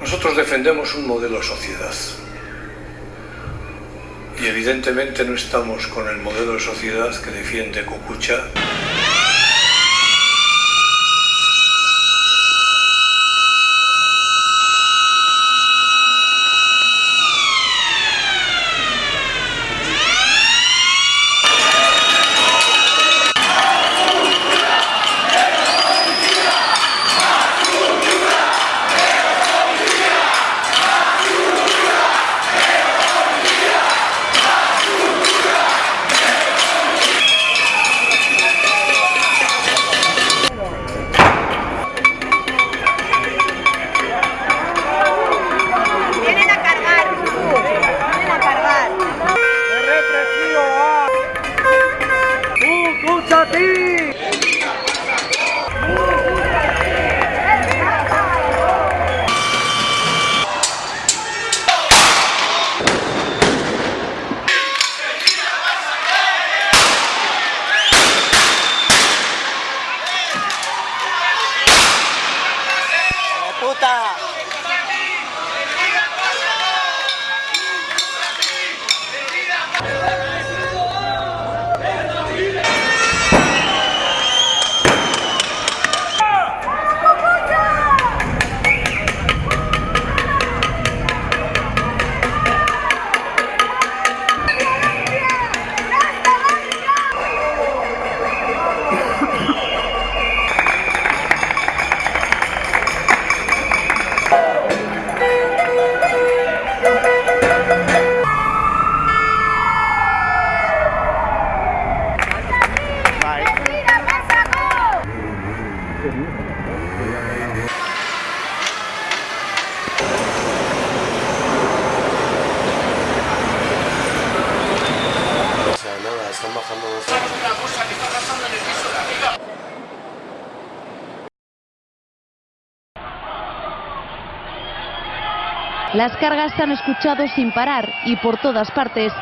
Nosotros defendemos un modelo de sociedad y evidentemente no estamos con el modelo de sociedad que defiende Cucucha. 있다. Las cargas se han escuchado sin parar y por todas partes.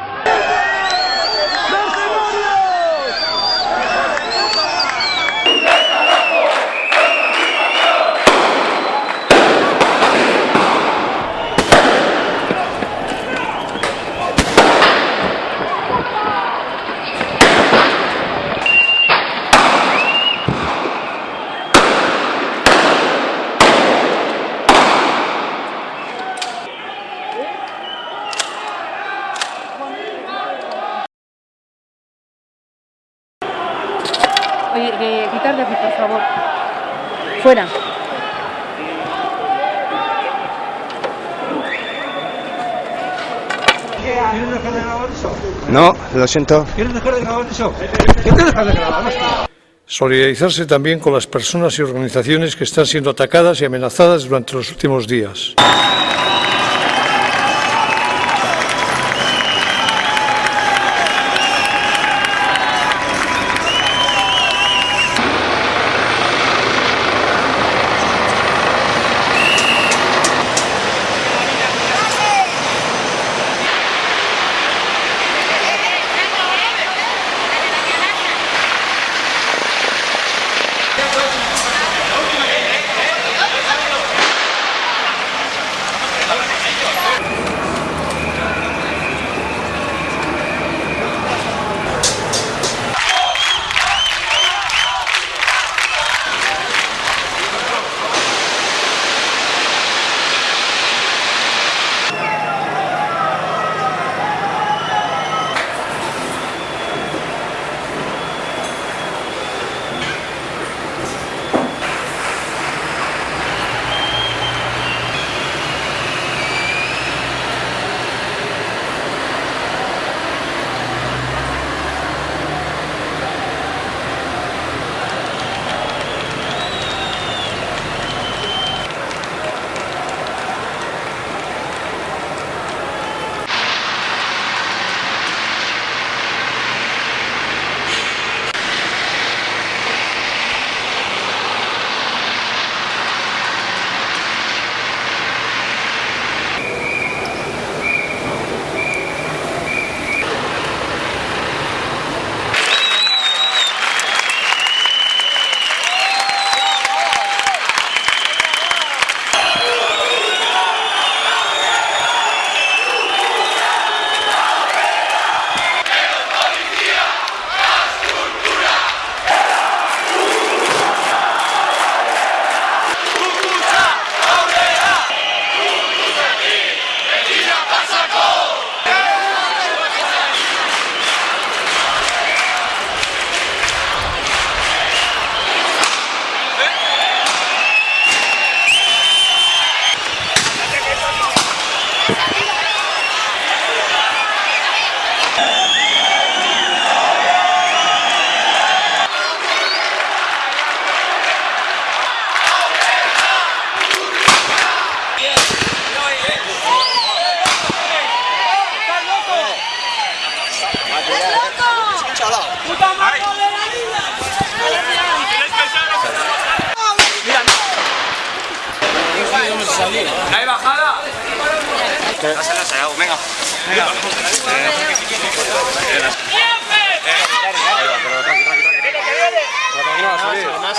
Oye, que quitar de aquí, por favor. Fuera. ¿Quieres dejar de grabar eso? No, lo siento. ¿Quieres dejar de grabar eso? ¿Quieres dejar de grabar? hostia? Solidarizarse también con las personas y organizaciones que están siendo atacadas y amenazadas durante los últimos días.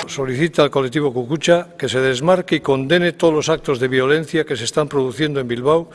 Solicita al colectivo Cucucha que se desmarque y condene todos los actos de violencia que se están produciendo en Bilbao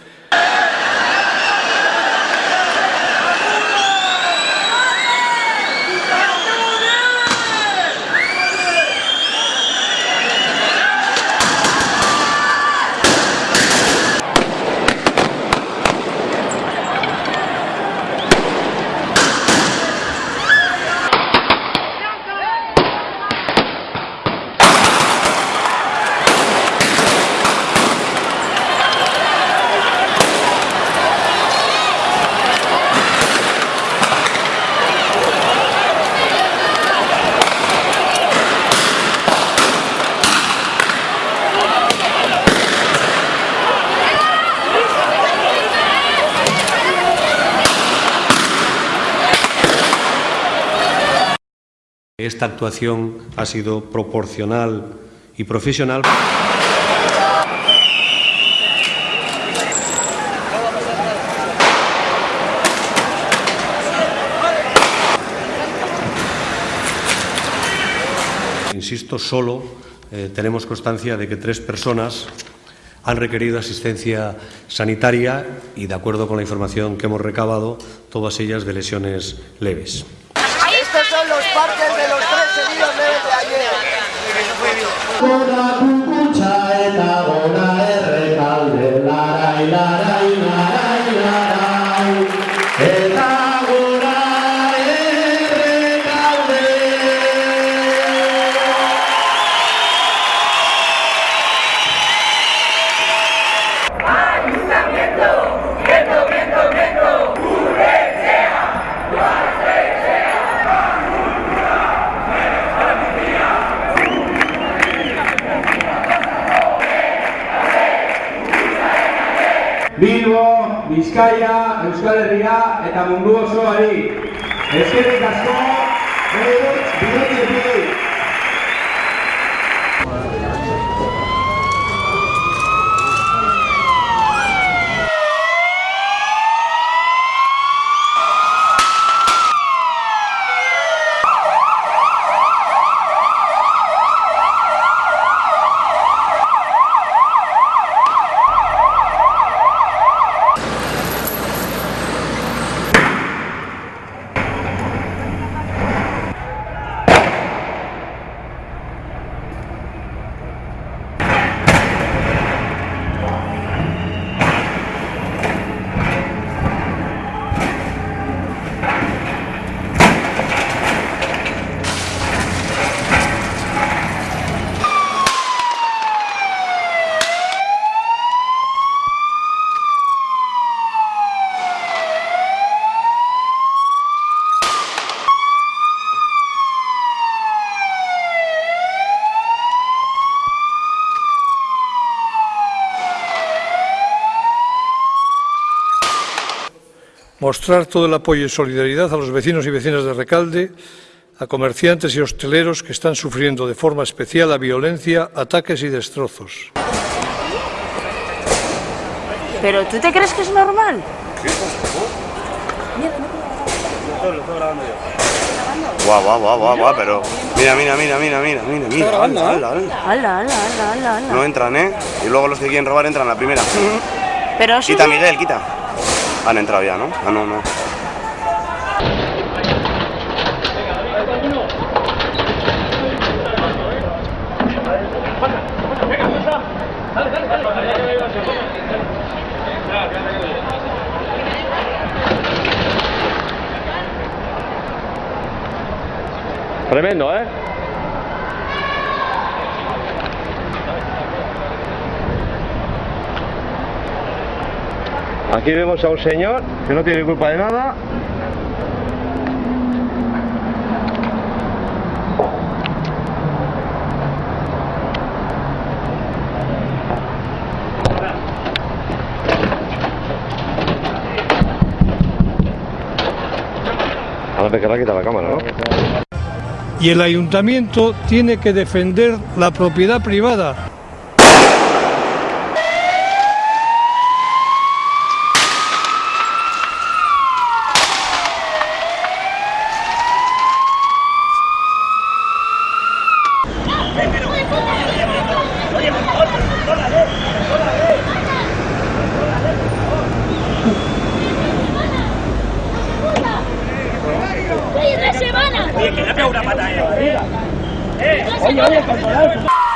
Esta actuación ha sido proporcional y profesional. Insisto, solo eh, tenemos constancia de que tres personas han requerido asistencia sanitaria y, de acuerdo con la información que hemos recabado, todas ellas de lesiones leves. Lord, I Bizkaia, Euskal Herria eta mundu osoari. Eskerrik asko, Beirut, mostrar todo el apoyo y solidaridad a los vecinos y vecinas de Recalde, a comerciantes y hosteleros que están sufriendo de forma especial la violencia, ataques y destrozos. ¿Pero tú te crees que es normal? Guau, guau, guau, guau, guau, pero... Mira, mira, mira, mira, mira, mira, mira, ala, ala, ala. Ala, ala, ala, ala, ala. No entran, ¿eh? Y luego los que quieren robar entran a la primera. Pero Quita, Miguel, quita. Han entrado ya, ¿no? Ah, no, no. Tremendo, ¿eh? Aquí vemos a un señor que no tiene culpa de nada. Ahora te querrá quitar la cámara, ¿no? Y el ayuntamiento tiene que defender la propiedad privada. Bien, que le ha preguntat batalla. Eh, eh, eh, eh, eh, eh, eh, eh,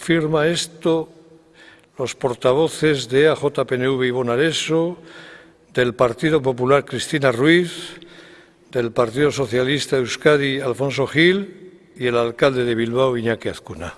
firma esto los portavoces de AJPNV Ivonne Areso, del Partido Popular Cristina Ruiz, del Partido Socialista Euskadi Alfonso Gil y el alcalde de Bilbao Iñaki Azcuna.